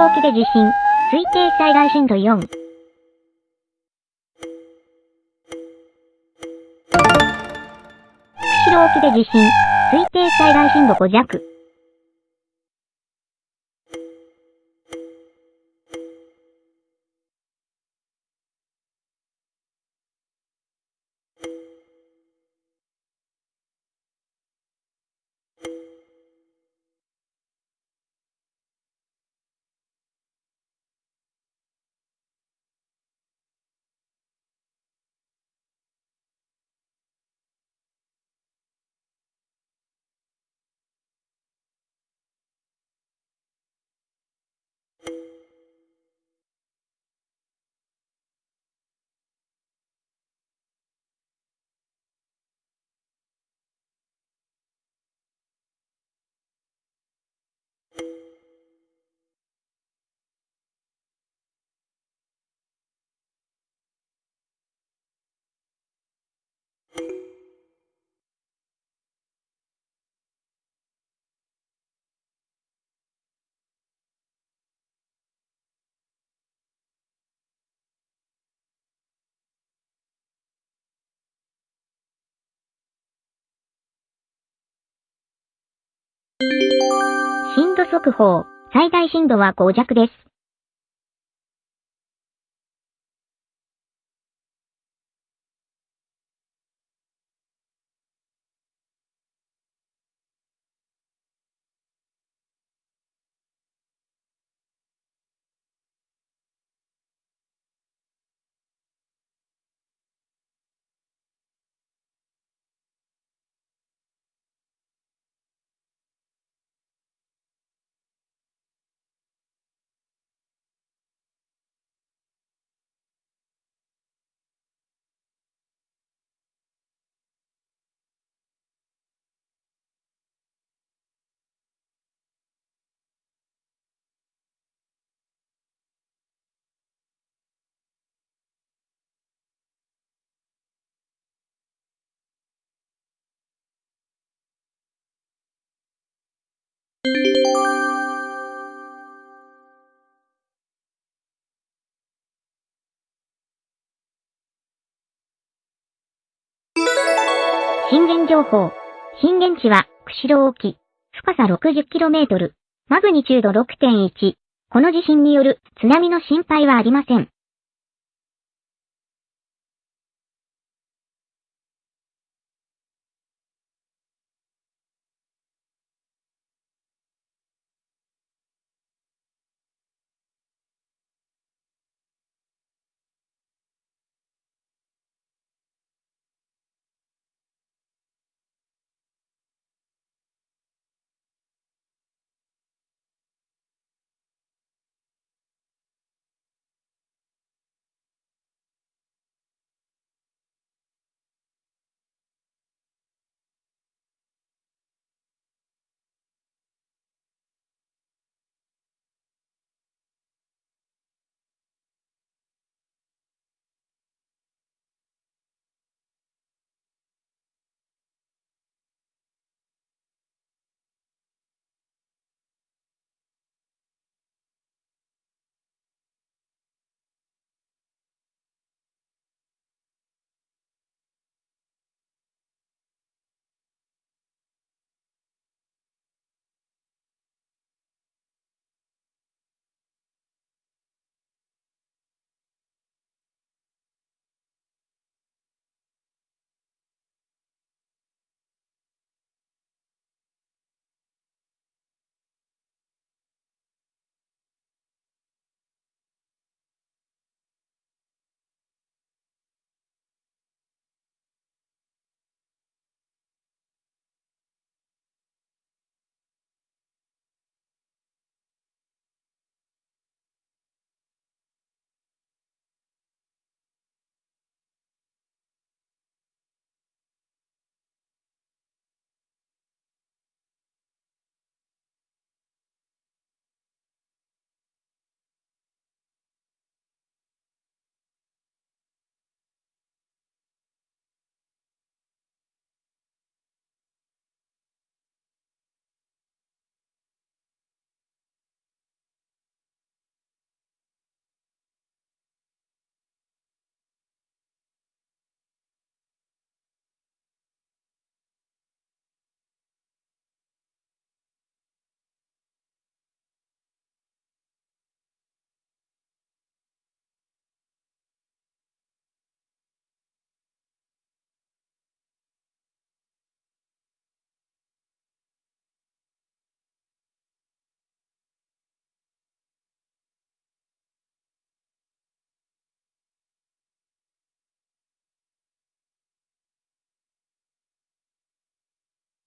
釧路沖で地震。推定災害震度4。釧路沖で地震。推定災害震度5弱。速報。最大震度は5弱です。震源情報。震源地は、釧路沖。深さ 60km。マグニチュード6.1。この地震による津波の心配はありません。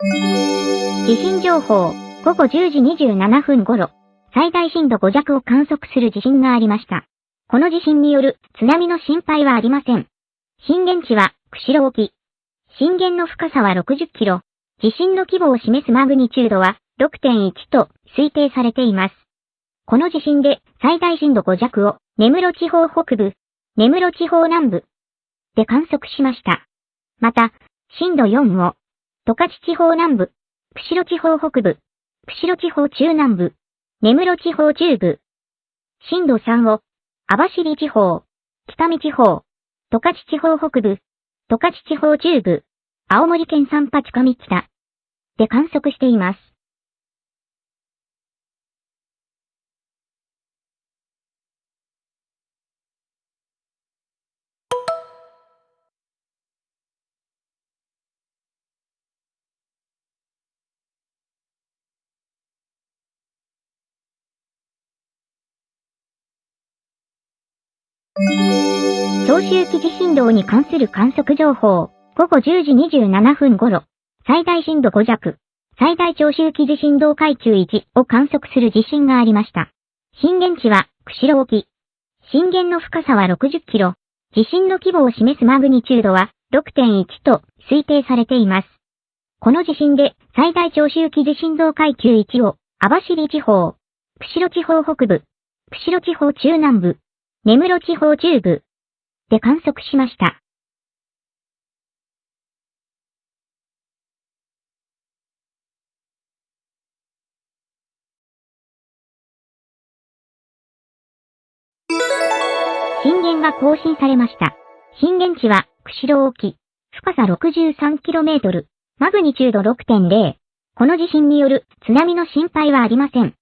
地震情報、午後10時27分頃、最大震度5弱を観測する地震がありました。この地震による津波の心配はありません。震源地は釧路沖。震源の深さは60キロ。地震の規模を示すマグニチュードは6.1と推定されています。この地震で最大震度5弱を根室地方北部、根室地方南部で観測しました。また、震度4を十勝地方南部、釧路地方北部、釧路地方中南部、根室地方中部、震度3を網走地方、北見地方、十勝地方北部、十勝地方中部、青森県三八上北で観測しています。長周期地震動に関する観測情報、午後10時27分頃、最大震度5弱、最大長周期地震動階級1を観測する地震がありました。震源地は、釧路沖。震源の深さは60キロ。地震の規模を示すマグニチュードは6.1と推定されています。この地震で最大長周期地震動階級1を網走地方、釧路地方北部、釧路地方中南部、根室地方中部で観測しました。震源が更新されました。震源地は釧路沖、深さ 63km、マグニチュード6.0。この地震による津波の心配はありません。